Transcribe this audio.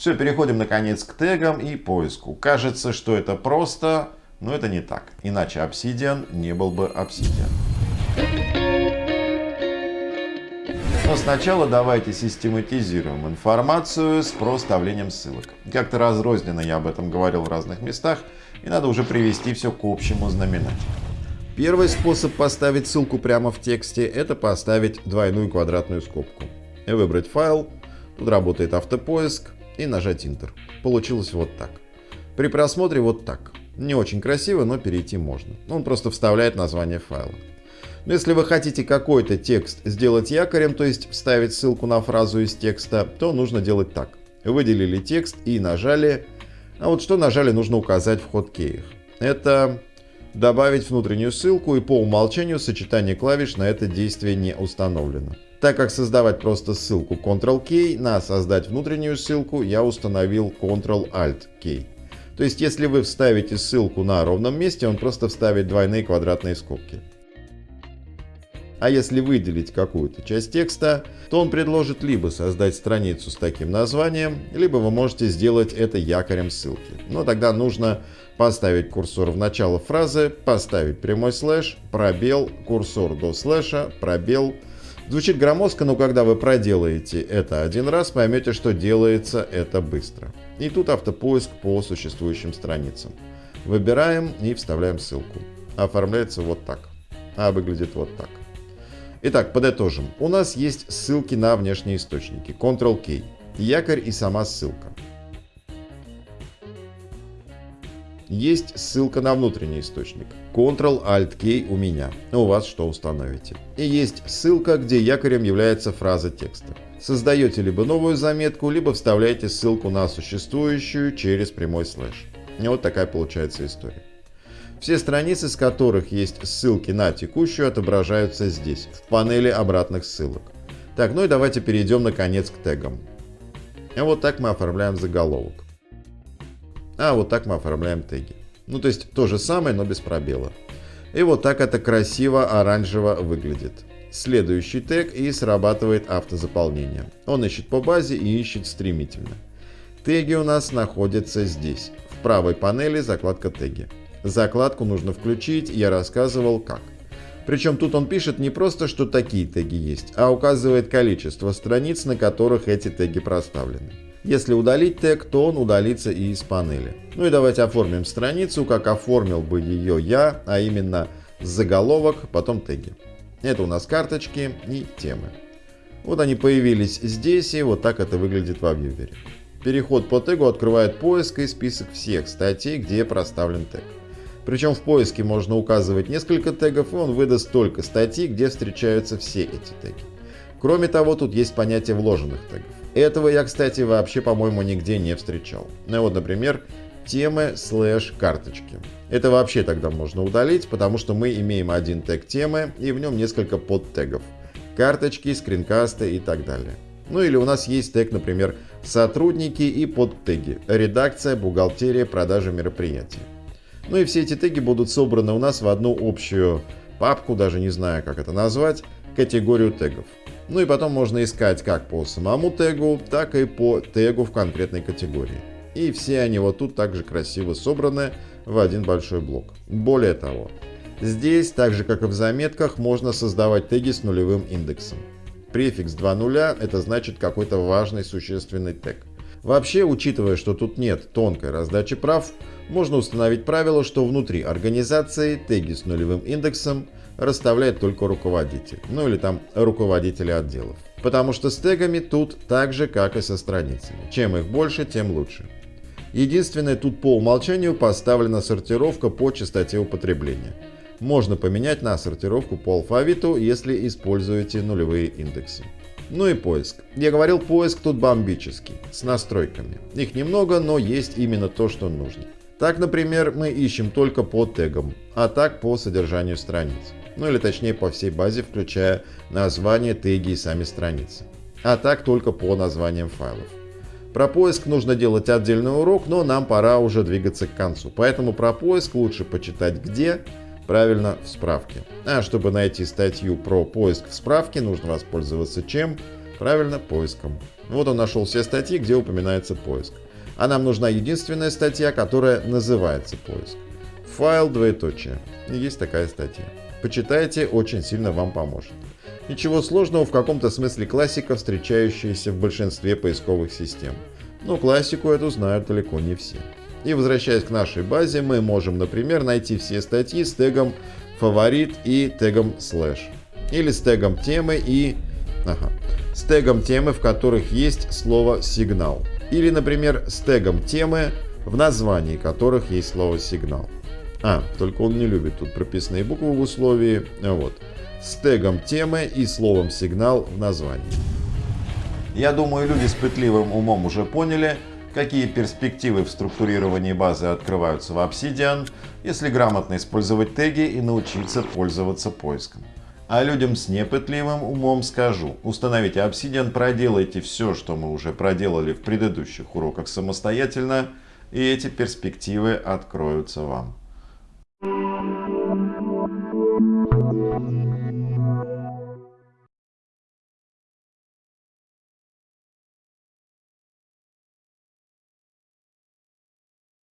Все, переходим наконец к тегам и поиску. Кажется, что это просто, но это не так. Иначе Obsidian не был бы Obsidian. Но сначала давайте систематизируем информацию с проставлением ссылок. Как-то разрозненно я об этом говорил в разных местах, и надо уже привести все к общему знаменателю. Первый способ поставить ссылку прямо в тексте – это поставить двойную квадратную скобку. И выбрать файл, тут работает автопоиск, и нажать Enter. Получилось вот так. При просмотре вот так. Не очень красиво, но перейти можно. Он просто вставляет название файла. Но если вы хотите какой-то текст сделать якорем, то есть вставить ссылку на фразу из текста, то нужно делать так. Выделили текст и нажали. А вот что нажали, нужно указать в хоткеях. Это добавить внутреннюю ссылку и по умолчанию сочетание клавиш на это действие не установлено. Так как создавать просто ссылку Ctrl-K, на создать внутреннюю ссылку я установил Ctrl-Alt-K. То есть если вы вставите ссылку на ровном месте, он просто вставит двойные квадратные скобки. А если выделить какую-то часть текста, то он предложит либо создать страницу с таким названием, либо вы можете сделать это якорем ссылки. Но тогда нужно поставить курсор в начало фразы, поставить прямой слэш, пробел, курсор до слэша, пробел. Звучит громоздко, но когда вы проделаете это один раз, поймете, что делается это быстро. И тут автопоиск по существующим страницам. Выбираем и вставляем ссылку. Оформляется вот так. А выглядит вот так. Итак, подытожим. У нас есть ссылки на внешние источники. Ctrl-K. Якорь и сама ссылка. Есть ссылка на внутренний источник. Ctrl-Alt-K у меня. У вас что установите. И есть ссылка, где якорем является фраза текста. Создаете либо новую заметку, либо вставляете ссылку на существующую через прямой слэш. И вот такая получается история. Все страницы, с которых есть ссылки на текущую, отображаются здесь, в панели обратных ссылок. Так, ну и давайте перейдем наконец к тегам. И вот так мы оформляем заголовок. А вот так мы оформляем теги. Ну то есть то же самое, но без пробела. И вот так это красиво оранжево выглядит. Следующий тег и срабатывает автозаполнение. Он ищет по базе и ищет стремительно. Теги у нас находятся здесь. В правой панели закладка теги. Закладку нужно включить, я рассказывал как. Причем тут он пишет не просто, что такие теги есть, а указывает количество страниц, на которых эти теги проставлены. Если удалить тег, то он удалится и из панели. Ну и давайте оформим страницу, как оформил бы ее я, а именно заголовок, потом теги. Это у нас карточки и темы. Вот они появились здесь, и вот так это выглядит во вьювере. Переход по тегу открывает поиск и список всех статей, где проставлен тег. Причем в поиске можно указывать несколько тегов, и он выдаст только статьи, где встречаются все эти теги. Кроме того, тут есть понятие вложенных тегов. Этого я, кстати, вообще, по-моему, нигде не встречал. Ну вот, например, темы слэш карточки. Это вообще тогда можно удалить, потому что мы имеем один тег темы и в нем несколько подтегов. Карточки, скринкасты и так далее. Ну или у нас есть тег, например, сотрудники и подтеги. Редакция, бухгалтерия, продажа мероприятий. Ну и все эти теги будут собраны у нас в одну общую папку, даже не знаю, как это назвать, категорию тегов. Ну и потом можно искать как по самому тегу, так и по тегу в конкретной категории. И все они вот тут также красиво собраны в один большой блок. Более того, здесь, так же как и в заметках, можно создавать теги с нулевым индексом. Префикс 2.0 это значит какой-то важный существенный тег. Вообще, учитывая, что тут нет тонкой раздачи прав, можно установить правило, что внутри организации теги с нулевым индексом расставляет только руководитель, ну или там руководители отделов. Потому что с тегами тут так же, как и со страницами. Чем их больше, тем лучше. Единственное, тут по умолчанию поставлена сортировка по частоте употребления. Можно поменять на сортировку по алфавиту, если используете нулевые индексы. Ну и поиск. Я говорил, поиск тут бомбический, с настройками. Их немного, но есть именно то, что нужно. Так, например, мы ищем только по тегам, а так по содержанию страниц. Ну или точнее по всей базе, включая название, теги и сами страницы. А так только по названиям файлов. Про поиск нужно делать отдельный урок, но нам пора уже двигаться к концу. Поэтому про поиск лучше почитать где, правильно, в справке. А чтобы найти статью про поиск в справке, нужно воспользоваться чем? Правильно, поиском. Вот он нашел все статьи, где упоминается поиск. А нам нужна единственная статья, которая называется поиск. Файл двоеточие. Есть такая статья. Почитайте, очень сильно вам поможет. Ничего сложного, в каком-то смысле классика, встречающаяся в большинстве поисковых систем. Но классику эту знают далеко не все. И возвращаясь к нашей базе, мы можем, например, найти все статьи с тегом фаворит и тегом слэш. Или с тегом темы и... Ага. С тегом темы, в которых есть слово сигнал. Или, например, с тегом темы, в названии которых есть слово сигнал. А, только он не любит тут прописные буквы в условии. Вот. С тегом темы и словом сигнал в названии. Я думаю, люди с пытливым умом уже поняли, какие перспективы в структурировании базы открываются в Obsidian, если грамотно использовать теги и научиться пользоваться поиском. А людям с непытливым умом скажу, установите Obsidian, проделайте все, что мы уже проделали в предыдущих уроках самостоятельно, и эти перспективы откроются вам. Thank you.